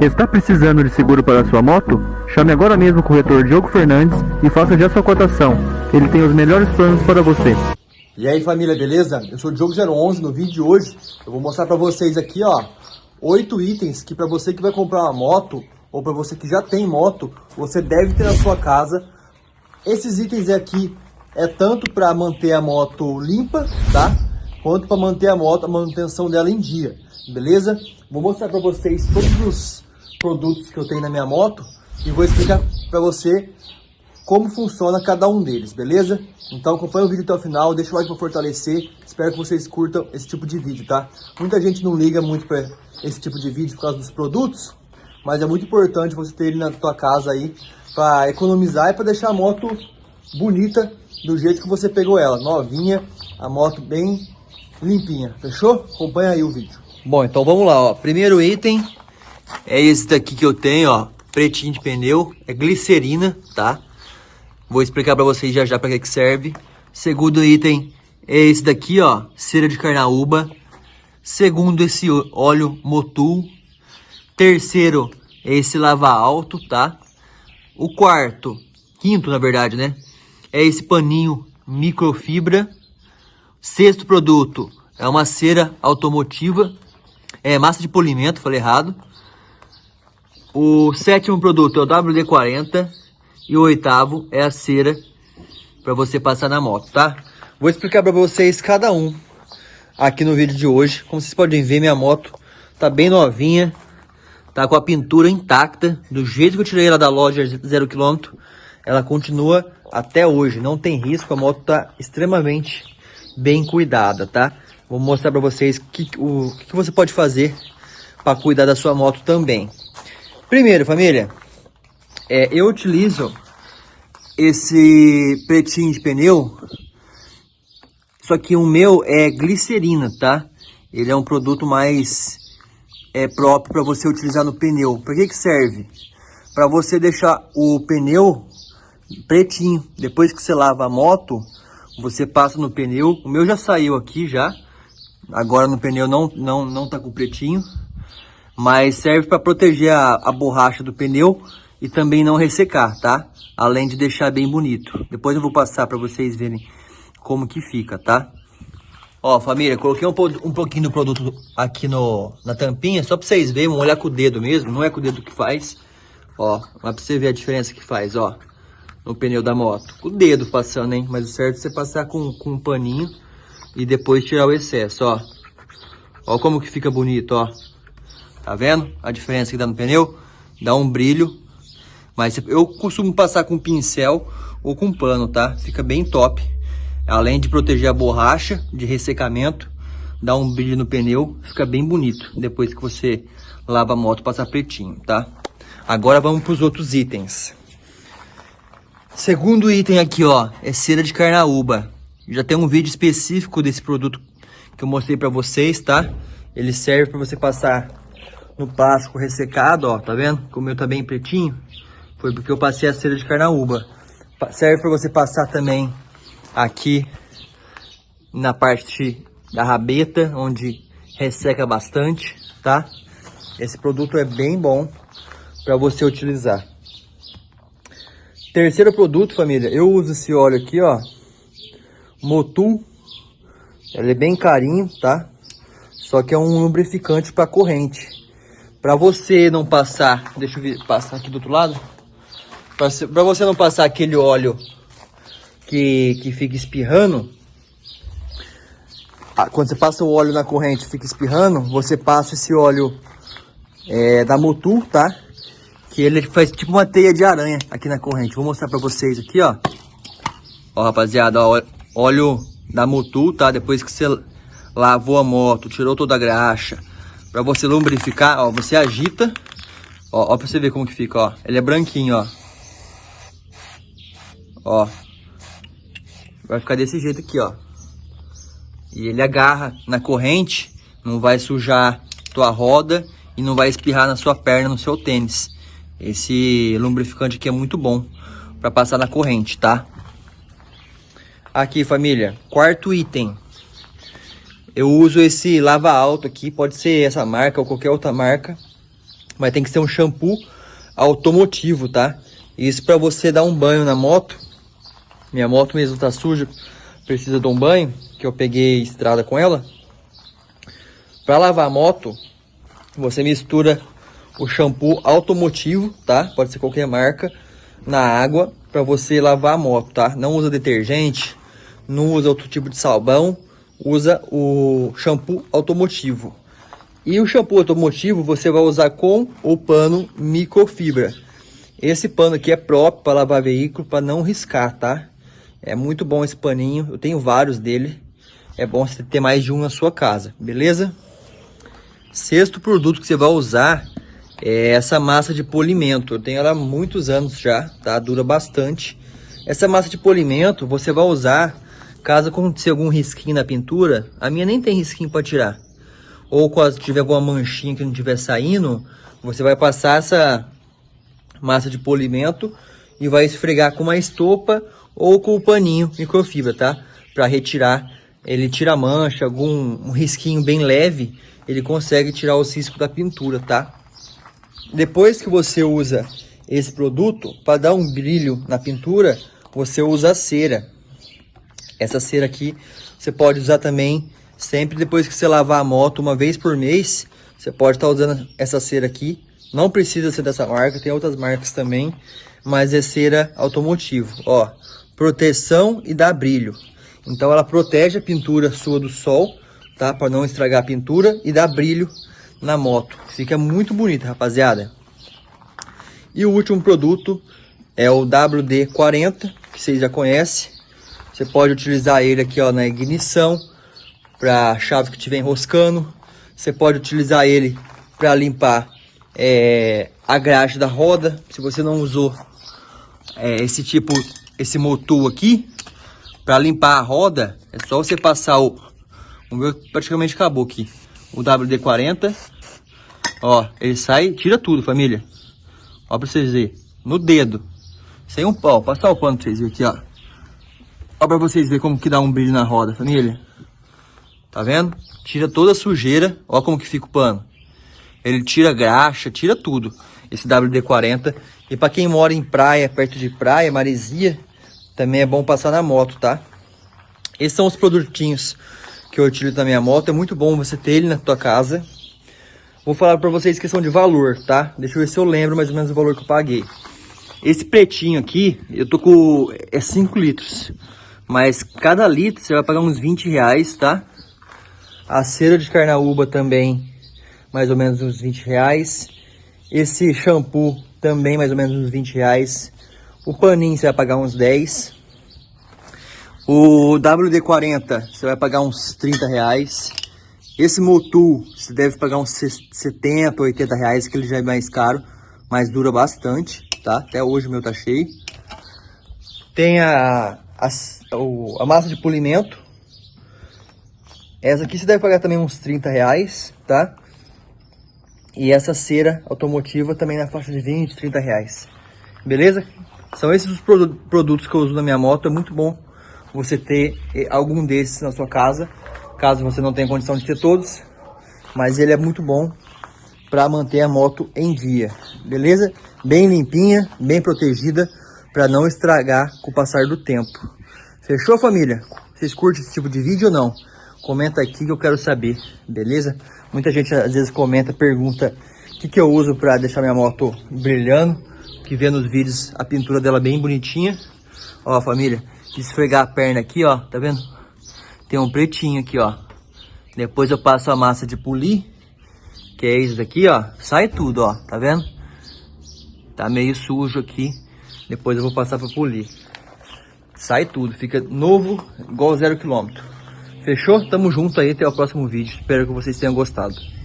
Está precisando de seguro para sua moto? Chame agora mesmo o corretor Diogo Fernandes e faça já sua cotação. Ele tem os melhores planos para você. E aí família, beleza? Eu sou o Diogo011, no vídeo de hoje eu vou mostrar para vocês aqui, ó, oito itens que para você que vai comprar uma moto ou para você que já tem moto, você deve ter na sua casa. Esses itens aqui é tanto para manter a moto limpa, tá? Quanto para manter a moto, a manutenção dela em dia, beleza? Vou mostrar para vocês todos os produtos que eu tenho na minha moto e vou explicar para você como funciona cada um deles, beleza? Então acompanha o vídeo até o final, deixa o like para fortalecer, espero que vocês curtam esse tipo de vídeo, tá? Muita gente não liga muito para esse tipo de vídeo por causa dos produtos, mas é muito importante você ter ele na tua casa aí para economizar e para deixar a moto bonita do jeito que você pegou ela, novinha, a moto bem limpinha, fechou? Acompanha aí o vídeo. Bom, então vamos lá, ó. Primeiro item é esse daqui que eu tenho, ó, pretinho de pneu, é glicerina, tá? Vou explicar para vocês já já para que que serve. Segundo item é esse daqui, ó, cera de carnaúba. Segundo esse óleo Motul. Terceiro é esse lava alto, tá? O quarto, quinto na verdade, né? É esse paninho microfibra. Sexto produto é uma cera automotiva. É massa de polimento, falei errado. O sétimo produto é o WD-40. E o oitavo é a cera para você passar na moto, tá? Vou explicar para vocês cada um aqui no vídeo de hoje. Como vocês podem ver, minha moto tá bem novinha. Tá com a pintura intacta. Do jeito que eu tirei ela da loja zero quilômetro, ela continua até hoje. Não tem risco, a moto tá extremamente bem cuidada, tá? Vou mostrar para vocês que, o que você pode fazer para cuidar da sua moto também. Primeiro, família, é, eu utilizo esse pretinho de pneu, só que o meu é glicerina, tá? Ele é um produto mais é, próprio para você utilizar no pneu. Para que que serve? Para você deixar o pneu pretinho. Depois que você lava a moto, você passa no pneu. O meu já saiu aqui já. Agora no pneu não, não, não tá com pretinho. Mas serve para proteger a, a borracha do pneu e também não ressecar, tá? Além de deixar bem bonito. Depois eu vou passar para vocês verem como que fica, tá? Ó, família, coloquei um, um pouquinho do produto aqui no, na tampinha, só para vocês verem, vamos olhar com o dedo mesmo, não é com o dedo que faz. Ó, mas pra você ver a diferença que faz, ó, no pneu da moto. Com o dedo passando, hein? Mas o certo é você passar com, com um paninho e depois tirar o excesso, ó. Ó como que fica bonito, ó. Tá vendo a diferença que dá no pneu? Dá um brilho mas eu costumo passar com pincel ou com pano, tá? Fica bem top. Além de proteger a borracha de ressecamento, dá um brilho no pneu, fica bem bonito. Depois que você lava a moto, passa pretinho, tá? Agora vamos para os outros itens. Segundo item aqui, ó, é cera de carnaúba. Já tem um vídeo específico desse produto que eu mostrei para vocês, tá? Ele serve para você passar no plástico ressecado, ó, tá vendo? Como o meu tá bem pretinho. Foi porque eu passei a cera de carnaúba. Serve para você passar também aqui na parte da rabeta, onde resseca bastante, tá? Esse produto é bem bom para você utilizar. Terceiro produto, família, eu uso esse óleo aqui, ó, Motul. Ele é bem carinho, tá? Só que é um lubrificante para corrente. Para você não passar, deixa eu ver, passar aqui do outro lado. Para você não passar aquele óleo que, que fica espirrando, quando você passa o óleo na corrente fica espirrando, você passa esse óleo é, da Motul, tá? Que ele faz tipo uma teia de aranha aqui na corrente. Vou mostrar para vocês aqui, ó. Ó, rapaziada, ó, óleo da Motul, tá? Depois que você lavou a moto, tirou toda a graxa, para você lubrificar, ó, você agita. Ó, ó pra você ver como que fica, ó. Ele é branquinho, ó. Ó. Vai ficar desse jeito aqui, ó. E ele agarra na corrente, não vai sujar tua roda e não vai espirrar na sua perna, no seu tênis. Esse lubrificante aqui é muito bom para passar na corrente, tá? Aqui, família, quarto item. Eu uso esse lava alto aqui, pode ser essa marca ou qualquer outra marca. Mas tem que ser um shampoo automotivo, tá? Isso para você dar um banho na moto. Minha moto mesmo tá suja, precisa de um banho, que eu peguei estrada com ela. Para lavar a moto, você mistura o shampoo automotivo, tá? Pode ser qualquer marca, na água para você lavar a moto, tá? Não usa detergente, não usa outro tipo de sabão, usa o shampoo automotivo. E o shampoo automotivo você vai usar com o pano microfibra. Esse pano aqui é próprio para lavar veículo, para não riscar, tá? É muito bom esse paninho, eu tenho vários dele. É bom você ter mais de um na sua casa, beleza? Sexto produto que você vai usar é essa massa de polimento. Eu tenho ela há muitos anos já, tá? Dura bastante. Essa massa de polimento você vai usar caso aconteça algum risquinho na pintura. A minha nem tem risquinho para tirar. Ou quando tiver alguma manchinha que não estiver saindo, você vai passar essa massa de polimento e vai esfregar com uma estopa ou com o paninho microfibra, tá? Para retirar, ele tira a mancha, algum um risquinho bem leve, ele consegue tirar os riscos da pintura, tá? Depois que você usa esse produto, para dar um brilho na pintura, você usa a cera. Essa cera aqui você pode usar também sempre depois que você lavar a moto uma vez por mês. Você pode estar tá usando essa cera aqui. Não precisa ser dessa marca, tem outras marcas também, mas é cera automotivo. Ó, proteção e dá brilho. Então ela protege a pintura sua do sol, tá? Para não estragar a pintura e dá brilho na moto. Fica muito bonita, rapaziada. E o último produto é o WD-40, que vocês já conhecem. Você pode utilizar ele aqui ó, na ignição, para chave que estiver enroscando. Você pode utilizar ele para limpar é, a grade da roda. Se você não usou é, esse tipo, esse motor aqui, para limpar a roda, é só você passar o... O meu praticamente acabou aqui o WD-40. Ó, ele sai, tira tudo, família. Ó, pra vocês verem. No dedo. Sem um pau. Passar o pano pra vocês verem aqui, ó. Ó pra vocês verem como que dá um brilho na roda, família. Tá vendo? Tira toda a sujeira. Ó como que fica o pano. Ele tira graxa, tira tudo. Esse WD-40. E pra quem mora em praia, perto de praia, maresia, também é bom passar na moto, tá? Esses são os produtinhos que eu utilizo na minha moto. É muito bom você ter ele na tua casa. Vou falar para vocês questão de valor, tá? Deixa eu ver se eu lembro mais ou menos o valor que eu paguei. Esse pretinho aqui, eu tô com... é 5 litros. Mas cada litro você vai pagar uns 20 reais, tá? A cera de carnaúba também, mais ou menos uns 20 reais. Esse shampoo também mais ou menos uns 20 reais. O paninho você vai pagar uns 10. O WD-40 você vai pagar uns 30 reais. Esse Motul você deve pagar uns 70, 80 reais, que ele já é mais caro, mas dura bastante, tá? Até hoje o meu tá cheio. Tem a, a, a massa de polimento. Essa aqui você deve pagar também uns 30 reais, tá? E essa cera automotiva também na faixa de 20, 30 reais. Beleza? São esses os produtos que eu uso na minha moto, é muito bom você ter eh, algum desses na sua casa, caso você não tenha condição de ter todos, mas ele é muito bom para manter a moto em dia, beleza? Bem limpinha, bem protegida, para não estragar com o passar do tempo. Fechou, família? Vocês curtem esse tipo de vídeo ou não? Comenta aqui que eu quero saber, beleza? Muita gente às vezes comenta, pergunta o que, que eu uso para deixar minha moto brilhando, que vê nos vídeos a pintura dela bem bonitinha. Ó, família, esfregar a perna aqui, ó, tá vendo? Tem um pretinho aqui, ó. Depois eu passo a massa de polir, que é isso daqui, ó. Sai tudo, ó, tá vendo? Tá meio sujo aqui. Depois eu vou passar pra polir. Sai tudo, fica novo, igual zero quilômetro. Fechou? Tamo junto aí, até o próximo vídeo. Espero que vocês tenham gostado.